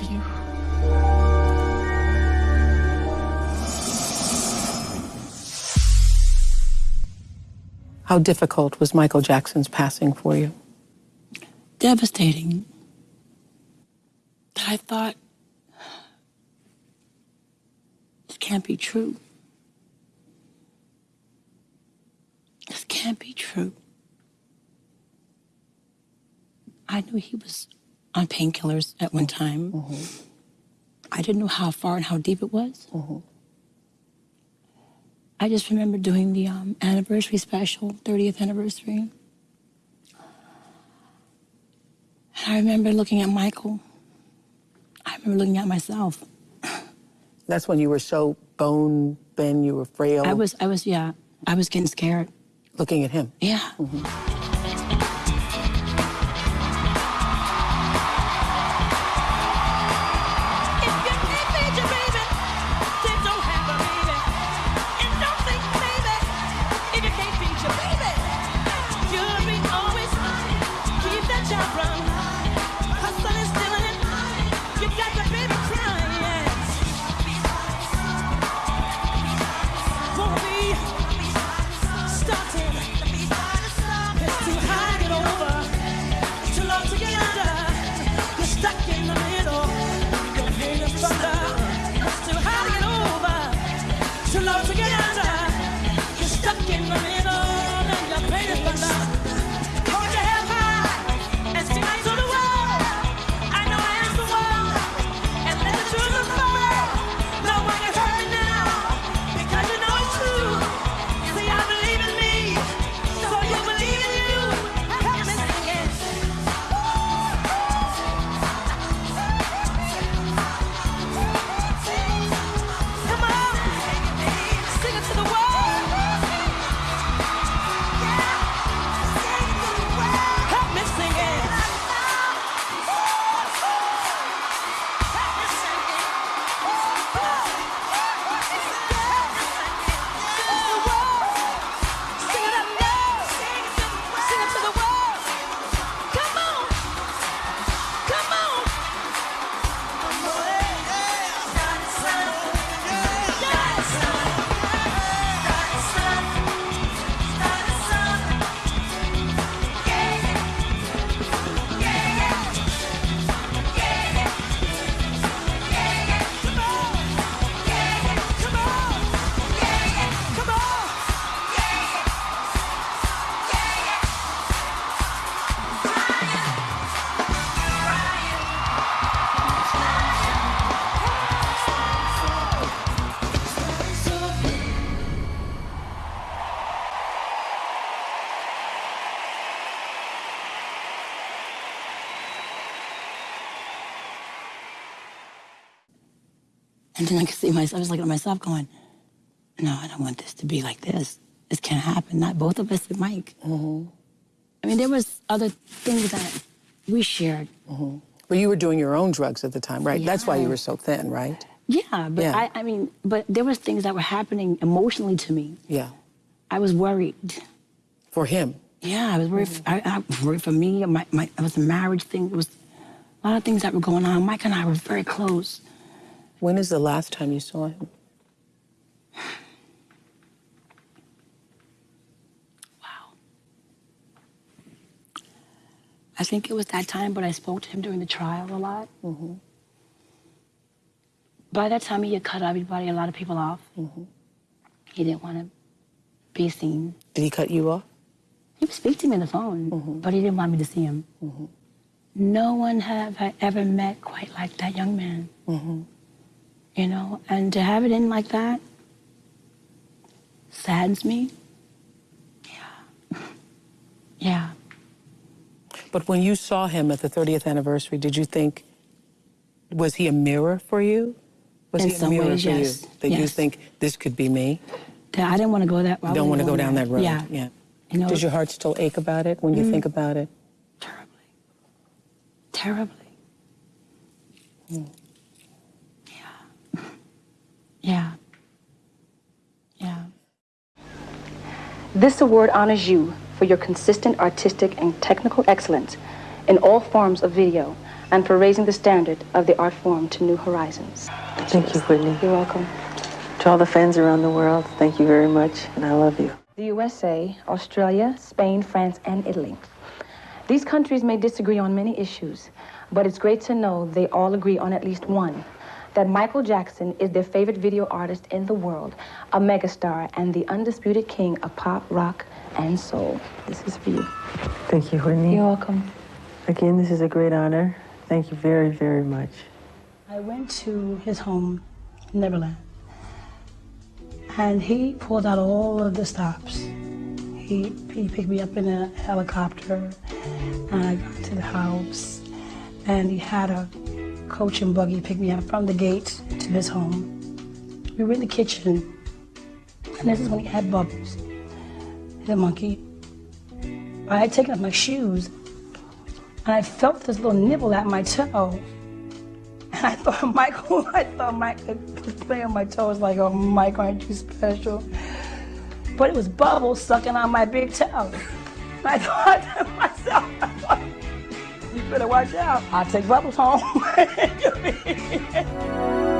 love you. How difficult was Michael Jackson's passing for you? Devastating. I thought, this can't be true. This can't be true. I knew he was on painkillers at one time. Mm-hmm. I didn't know how far and how deep it was. Mm-hmm. I just remember doing the um, anniversary special, 30th anniversary. And I remember looking at Michael. I remember looking at myself. That's when you were so bone thin, you were frail. I was, I was, yeah, I was getting scared. looking at him. Yeah. Stuck to get under. And then I could see myself, I was looking at myself going, no, I don't want this to be like this. This can't happen. Not both of us and Mike. Mm-hmm. I mean, there was other things that we shared. Mm-hmm. But you were doing your own drugs at the time, right? That's why you were so thin, right? Yeah, but Yeah. I, I mean, but there was things that were happening emotionally to me. Yeah. I was worried. For him. Yeah, I was worried. f I I was worried for me. My, my, it was a marriage thing. It was a lot of things that were going on. Mike and I were very close. When is the last time you saw him? Wow. I think it was that time, but I spoke to him during the trial a lot. Mm-hmm. By that time, he had cut everybody, a lot of people off. Mm-hmm. He didn't want to be seen. Did he cut you off? He would speak to me on the phone, mm-hmm. but he didn't want me to see him. No one have I ever met quite like that young man. You know, and to have it in like that saddens me. Yeah. Yeah. But when you saw him at the 30th anniversary, did you think, was he a mirror for you? Was In he a mirror ways, for yes. you? That you think this could be me? I didn't want to go that. I don't want to go down there. that road. Yeah. Yeah. You know, Does your heart still ache about it when you Mm. think about it? terribly. Yeah. Yeah. Yeah. This award honors you for your consistent artistic and technical excellence in all forms of video, and for raising the standard of the art form to new horizons. Thank you, Whitney. You're welcome. To all the fans around the world, thank you very much, and I love you. The USA, Australia, Spain, France, and Italy. These countries may disagree on many issues, but it's great to know they all agree on at least one that Michael Jackson is their favorite video artist in the world, a megastar, and the undisputed king of pop, rock, and soul. This is for you. Thank you, Whitney. You're welcome. Again, this is a great honor. Thank you very, very much. I went to his home, Neverland, and he pulled out all of the stops. He, he picked me up in a helicopter, and I got to the house, and he had a coach and buggy picked me up from the gate to his home. We were in the kitchen, and this is when he had bubbles. A monkey. I had taken off my shoes, and I felt this little nibble at my toe. And I thought Michael, I thought Michael was playing on my toes like, oh, Mike, aren't you special? But it was bubbles sucking on my big toe. I thought better watch out. I'll take bubbles home.